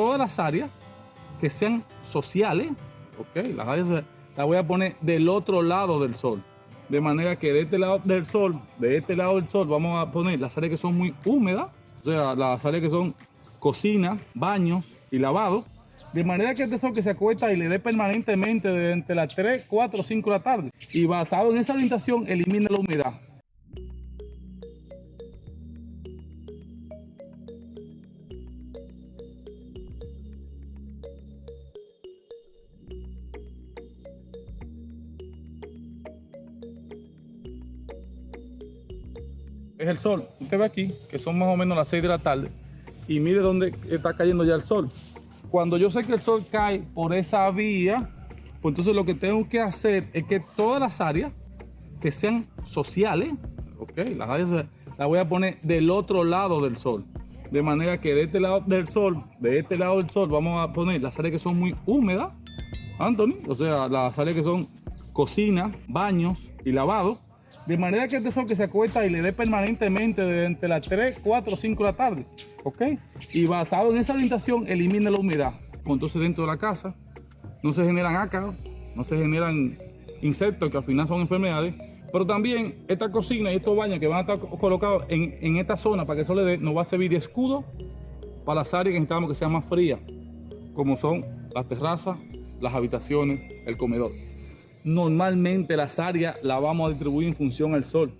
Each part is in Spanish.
todas las áreas que sean sociales, ok, las áreas las voy a poner del otro lado del sol. De manera que de este lado del sol, de este lado del sol, vamos a poner las áreas que son muy húmedas, o sea, las áreas que son cocina, baños y lavado. De manera que este sol que se acuesta y le dé permanentemente desde las 3, 4, 5 de la tarde. Y basado en esa orientación, elimina la humedad. Es el sol. Usted ve aquí que son más o menos las 6 de la tarde y mire dónde está cayendo ya el sol. Cuando yo sé que el sol cae por esa vía, pues entonces lo que tengo que hacer es que todas las áreas que sean sociales, ok, las áreas las voy a poner del otro lado del sol. De manera que de este lado del sol, de este lado del sol, vamos a poner las áreas que son muy húmedas, Anthony, o sea, las áreas que son cocina, baños y lavado de manera que este sol que se acuesta y le dé permanentemente desde entre las 3, 4, 5 de la tarde. ¿Ok? Y basado en esa orientación, elimina la humedad. Entonces dentro de la casa no se generan ácaros, no se generan insectos que al final son enfermedades. Pero también esta cocina y estos baños que van a estar colocados en, esta zona para que el sol le dé, nos va a servir de escudo para las áreas que necesitamos que sean más frías, como son las terrazas, las habitaciones, el comedor normalmente las áreas las vamos a distribuir en función al sol.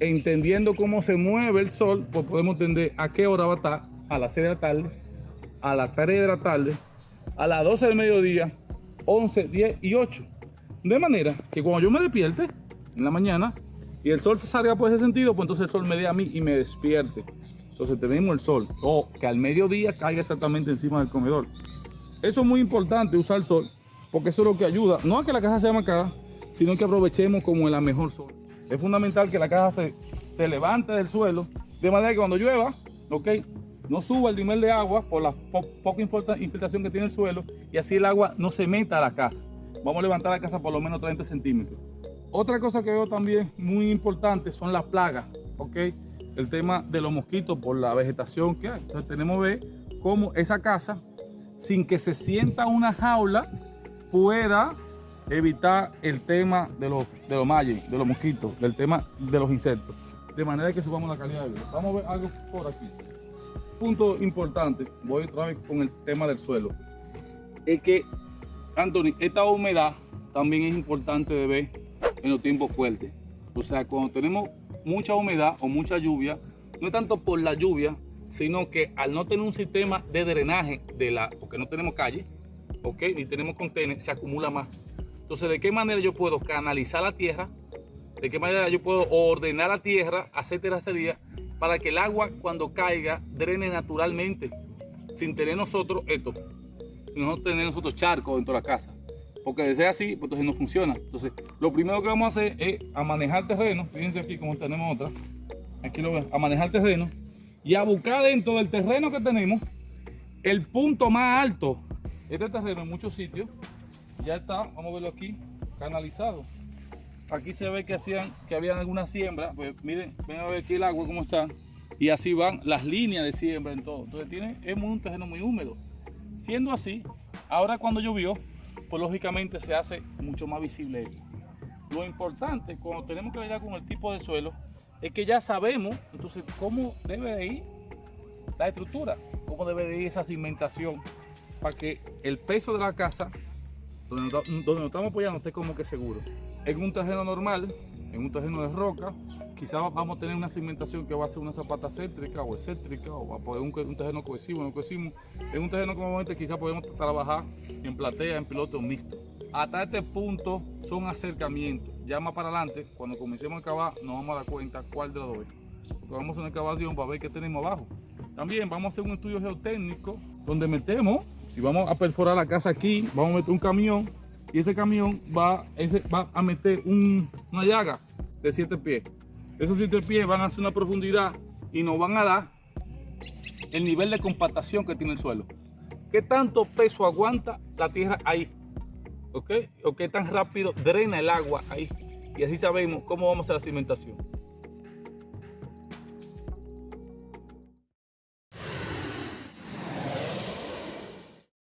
Entendiendo cómo se mueve el sol, pues podemos entender a qué hora va a estar, a las 6 de la tarde, a las 3 de la tarde, a las 12 del mediodía, 11, 10 y 8. De manera que cuando yo me despierte en la mañana y el sol se salga por ese sentido, pues entonces el sol me dé a mí y me despierte. Entonces tenemos el sol, o que al mediodía caiga exactamente encima del comedor. Eso es muy importante, usar el sol, porque eso es lo que ayuda, no a que la casa sea marcada, sino que aprovechemos como en la mejor zona. Es fundamental que la casa se, se levante del suelo, de manera que cuando llueva, ok, no suba el nivel de agua por la poca infiltración que tiene el suelo y así el agua no se meta a la casa. Vamos a levantar la casa por lo menos 30 centímetros. Otra cosa que veo también muy importante son las plagas, ok, el tema de los mosquitos por la vegetación que hay. Entonces tenemos que ver cómo esa casa, sin que se sienta una jaula, pueda evitar el tema de los, de los de los mosquitos, del tema de los insectos. De manera que subamos la calidad de vida. Vamos a ver algo por aquí. Punto importante, voy otra vez con el tema del suelo. Es que, Anthony, esta humedad también es importante de ver en los tiempos fuertes. O sea, cuando tenemos mucha humedad o mucha lluvia, no es tanto por la lluvia, sino que al no tener un sistema de drenaje, de la, porque no tenemos calle, ¿ok? Ni tenemos contenedores, se acumula más. Entonces, ¿de qué manera yo puedo canalizar la tierra? ¿De qué manera yo puedo ordenar la tierra, hacer terracería, para que el agua cuando caiga drene naturalmente, sin tener nosotros esto, no tener nosotros charcos dentro de la casa? Porque de ser así, pues entonces no funciona. Entonces, lo primero que vamos a hacer es a manejar terreno. Fíjense aquí como tenemos otra. Aquí lo ven, a manejar terreno y a buscar dentro del terreno que tenemos el punto más alto este terreno en muchos sitios ya está, vamos a verlo aquí, canalizado. Aquí se ve que hacían, que habían alguna siembra, pues miren, ven a ver aquí el agua cómo está. Y así van las líneas de siembra en todo. Entonces tiene, es un terreno muy húmedo. Siendo así, ahora cuando llovió, pues lógicamente se hace mucho más visible esto. Lo importante cuando tenemos que lidiar con el tipo de suelo es que ya sabemos entonces cómo debe de ir la estructura, cómo debe de ir esa cimentación para que el peso de la casa, donde, nos estamos apoyando, esté como que seguro. En un terreno normal, en un terreno de roca, quizás vamos a tener una cimentación que va a ser una zapata céntrica o excéntrica, o va a poder un, un terreno cohesivo, no cohesivo. En un terreno como este quizás podemos trabajar en platea, en piloto mixto. Hasta este punto son acercamientos. Ya más para adelante, cuando comencemos a cavar, nos vamos a dar cuenta cuál de los dos vamos a una excavación para ver qué tenemos abajo. También vamos a hacer un estudio geotécnico donde metemos, si vamos a perforar la casa aquí, vamos a meter un camión y ese camión va, a meter una llaga de 7 pies. Esos 7 pies van a hacer una profundidad y nos van a dar el nivel de compactación que tiene el suelo. ¿Qué tanto peso aguanta la tierra ahí? ¿Ok? ¿O qué tan rápido drena el agua ahí? Y así sabemos cómo vamos a hacer la cimentación.